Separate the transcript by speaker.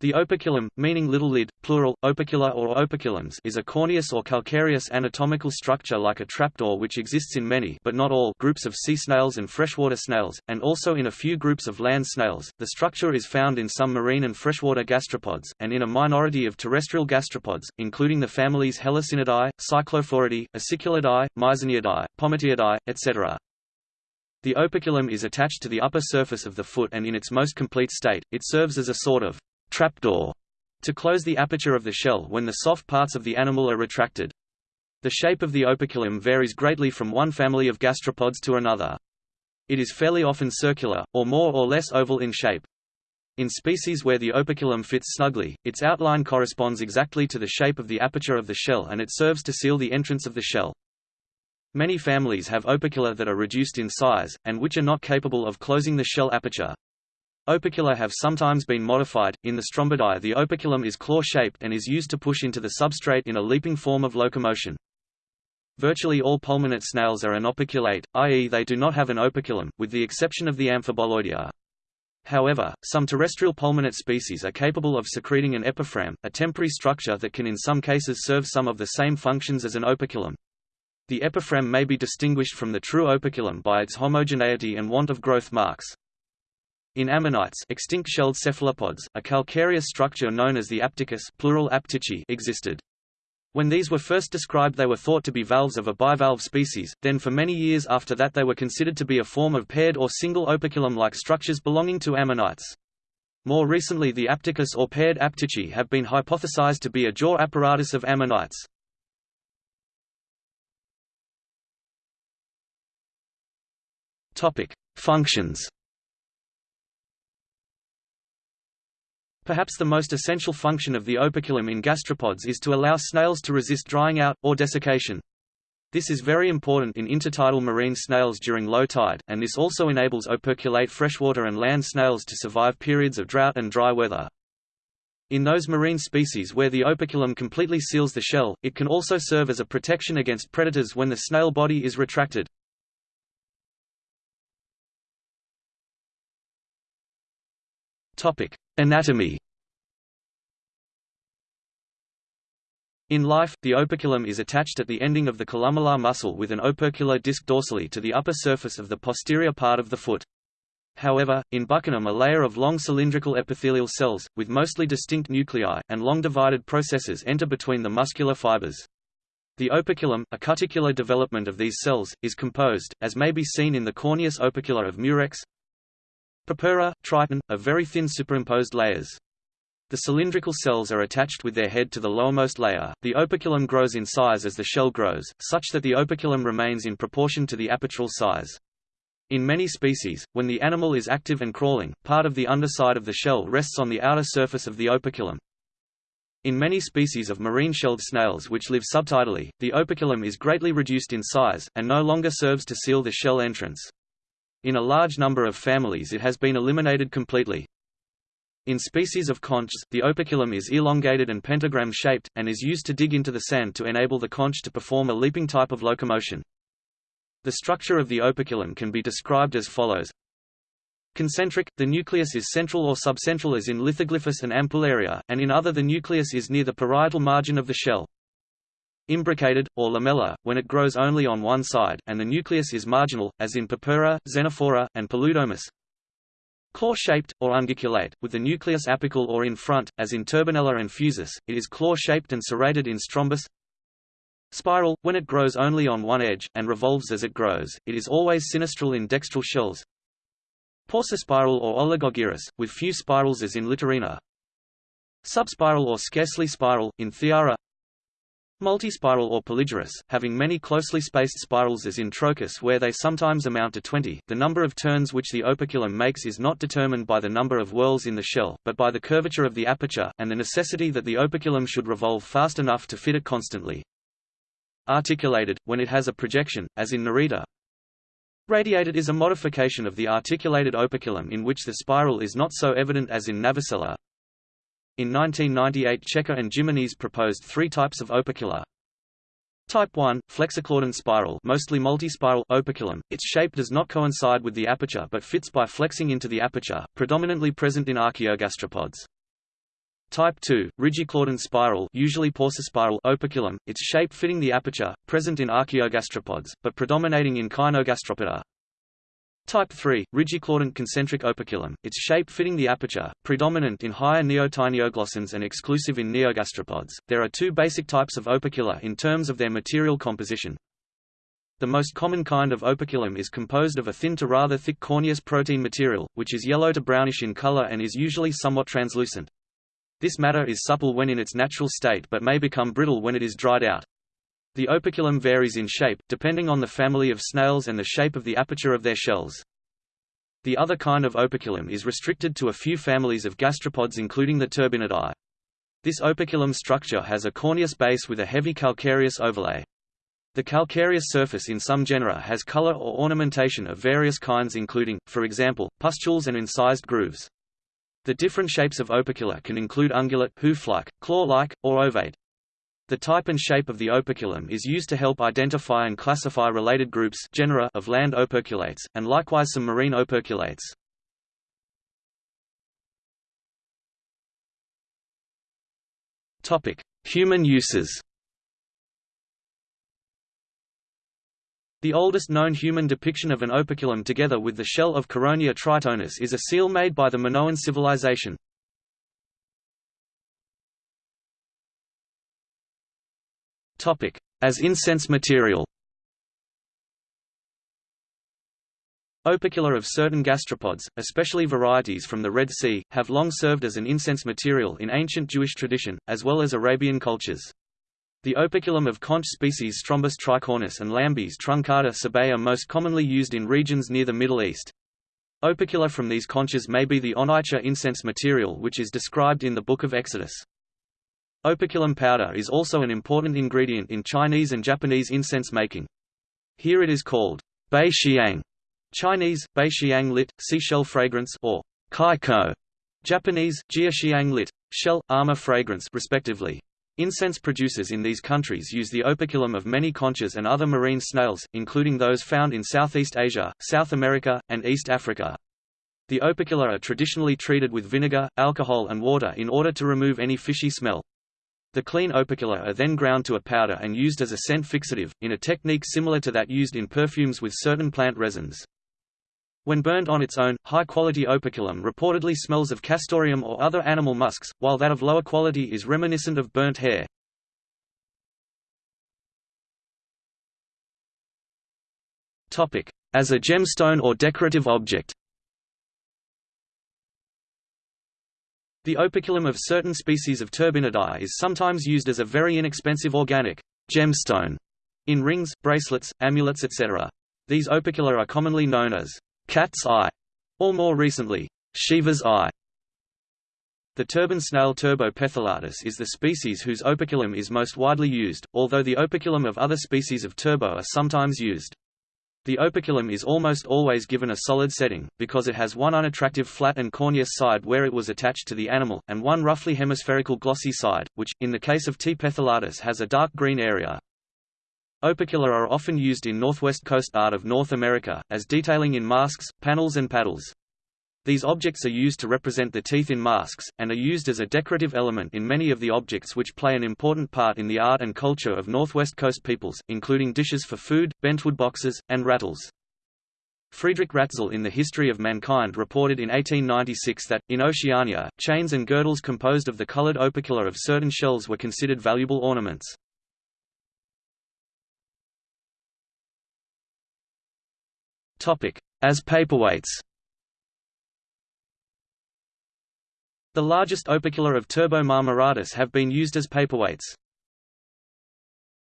Speaker 1: The operculum, meaning little lid, plural, opercula or operculums is a corneous or calcareous anatomical structure like a trapdoor which exists in many but not all groups of sea snails and freshwater snails, and also in a few groups of land snails. The structure is found in some marine and freshwater gastropods, and in a minority of terrestrial gastropods, including the families Helicinidae, Cyclophoridae, Aciculidae, Myxonidae, Pomatiidae, etc. The operculum is attached to the upper surface of the foot and in its most complete state, it serves as a sort of trapdoor to close the aperture of the shell when the soft parts of the animal are retracted. The shape of the operculum varies greatly from one family of gastropods to another. It is fairly often circular, or more or less oval in shape. In species where the operculum fits snugly, its outline corresponds exactly to the shape of the aperture of the shell and it serves to seal the entrance of the shell. Many families have opercula that are reduced in size, and which are not capable of closing the shell aperture. Opercula have sometimes been modified. In the Strombidae, the operculum is claw-shaped and is used to push into the substrate in a leaping form of locomotion. Virtually all pulmonate snails are anoperculate, i.e. they do not have an operculum, with the exception of the Amphiboloidea. However, some terrestrial pulmonate species are capable of secreting an epiphragm, a temporary structure that can in some cases serve some of the same functions as an operculum. The epiphragm may be distinguished from the true operculum by its homogeneity and want of growth marks. In ammonites extinct shelled cephalopods, a calcareous structure known as the aptychus plural aptychi existed. When these were first described they were thought to be valves of a bivalve species, then for many years after that they were considered to be a form of paired or single operculum-like structures belonging to ammonites. More recently the aptychus or paired aptychi have been hypothesized to be a jaw apparatus of ammonites. Functions Perhaps the most essential function of the operculum in gastropods is to allow snails to resist drying out, or desiccation. This is very important in intertidal marine snails during low tide, and this also enables operculate freshwater and land snails to survive periods of drought and dry weather. In those marine species where the operculum completely seals the shell, it can also serve as a protection against predators when the snail body is retracted. Anatomy In life, the operculum is attached at the ending of the columellar muscle with an opercular disc dorsally to the upper surface of the posterior part of the foot. However, in Buccinum a layer of long cylindrical epithelial cells, with mostly distinct nuclei, and long divided processes enter between the muscular fibers. The operculum, a cuticular development of these cells, is composed, as may be seen in the corneous opercula of Murex, Purpura, Triton, are very thin superimposed layers. The cylindrical cells are attached with their head to the lowermost layer. The operculum grows in size as the shell grows, such that the operculum remains in proportion to the apertural size. In many species, when the animal is active and crawling, part of the underside of the shell rests on the outer surface of the operculum. In many species of marine shelled snails which live subtidally, the operculum is greatly reduced in size, and no longer serves to seal the shell entrance. In a large number of families it has been eliminated completely. In species of conchs, the operculum is elongated and pentagram-shaped, and is used to dig into the sand to enable the conch to perform a leaping type of locomotion. The structure of the operculum can be described as follows. Concentric, the nucleus is central or subcentral as in Lithoglyphus and Ampullaria, and in other the nucleus is near the parietal margin of the shell imbricated, or lamellar, when it grows only on one side, and the nucleus is marginal, as in Purpura, Xenophora, and Paludomus. Claw-shaped, or unguiculate, with the nucleus apical or in front, as in Turbinella and Fusus, it is claw-shaped and serrated in strombus. Spiral, when it grows only on one edge, and revolves as it grows, it is always sinistral in dextral shells. Paucispiral or oligogyrous, with few spirals as in Littorina. Subspiral or scarcely spiral, in Thiara. Multispiral or polygyrous, having many closely spaced spirals as in Trochus where they sometimes amount to 20. The number of turns which the operculum makes is not determined by the number of whorls in the shell, but by the curvature of the aperture, and the necessity that the operculum should revolve fast enough to fit it constantly. Articulated, when it has a projection, as in Nerita. Radiated is a modification of the articulated operculum in which the spiral is not so evident as in Navicella. In 1998 Checa and Jimenez proposed three types of opercula. Type 1, flexiclaudent spiral mostly multispiral operculum, its shape does not coincide with the aperture but fits by flexing into the aperture, predominantly present in archaeogastropods. Type 2, Rigiclaudent spiral usually spiral operculum, its shape fitting the aperture, present in archaeogastropods, but predominating in Caenogastropoda. Type 3, Rigiclaudent concentric operculum, its shape fitting the aperture, predominant in higher neotaenioglossans and exclusive in neogastropods. There are two basic types of opercula in terms of their material composition. The most common kind of operculum is composed of a thin to rather thick corneous protein material, which is yellow to brownish in color and is usually somewhat translucent. This matter is supple when in its natural state but may become brittle when it is dried out. The operculum varies in shape, depending on the family of snails and the shape of the aperture of their shells. The other kind of operculum is restricted to a few families of gastropods including the turbinidae. This operculum structure has a corneous base with a heavy calcareous overlay. The calcareous surface in some genera has color or ornamentation of various kinds including, for example, pustules and incised grooves. The different shapes of opercula can include ungulate, hoof-like, claw-like, or ovate. The type and shape of the operculum is used to help identify and classify related groups genera of land operculates, and likewise some marine operculates. Human uses The oldest known human depiction of an operculum together with the shell of Charonia tritonis is a seal made by the Minoan civilization. As incense material Opercula of certain gastropods, especially varieties from the Red Sea, have long served as an incense material in ancient Jewish tradition, as well as Arabian cultures. The operculum of conch species Strombus tricornis and Lambis truncata sebae are most commonly used in regions near the Middle East. Opercula from these conches may be the onycha incense material which is described in the Book of Exodus. Operculum powder is also an important ingredient in Chinese and Japanese incense making. Here it is called bei xiang, Chinese, bei xiang lit, seashell fragrance or kai ko, Japanese, jia xiang lit, shell, armor fragrance respectively. Incense producers in these countries use the operculum of many conches and other marine snails, including those found in Southeast Asia, South America, and East Africa. The opercula are traditionally treated with vinegar, alcohol and water in order to remove any fishy smell. The clean opercula are then ground to a powder and used as a scent fixative, in a technique similar to that used in perfumes with certain plant resins. When burned on its own, high-quality operculum reportedly smells of castoreum or other animal musks, while that of lower quality is reminiscent of burnt hair. As a gemstone or decorative object The operculum of certain species of turbinidae is sometimes used as a very inexpensive organic gemstone in rings, bracelets, amulets etc. These opercula are commonly known as cat's eye, or more recently, Shiva's eye. The turban snail Turbo petholatus is the species whose operculum is most widely used, although the operculum of other species of turbo are sometimes used. The operculum is almost always given a solid setting, because it has one unattractive flat and corneous side where it was attached to the animal, and one roughly hemispherical glossy side, which, in the case of T. petholatus has a dark green area. Opercula are often used in northwest coast art of North America, as detailing in masks, panels and paddles. These objects are used to represent the teeth in masks, and are used as a decorative element in many of the objects which play an important part in the art and culture of Northwest Coast peoples, including dishes for food, bentwood boxes, and rattles. Friedrich Ratzel in The History of Mankind reported in 1896 that, in Oceania, chains and girdles composed of the colored opercula of certain shells were considered valuable ornaments. As paperweights The largest opercula of Turbo marmoratus have been used as paperweights.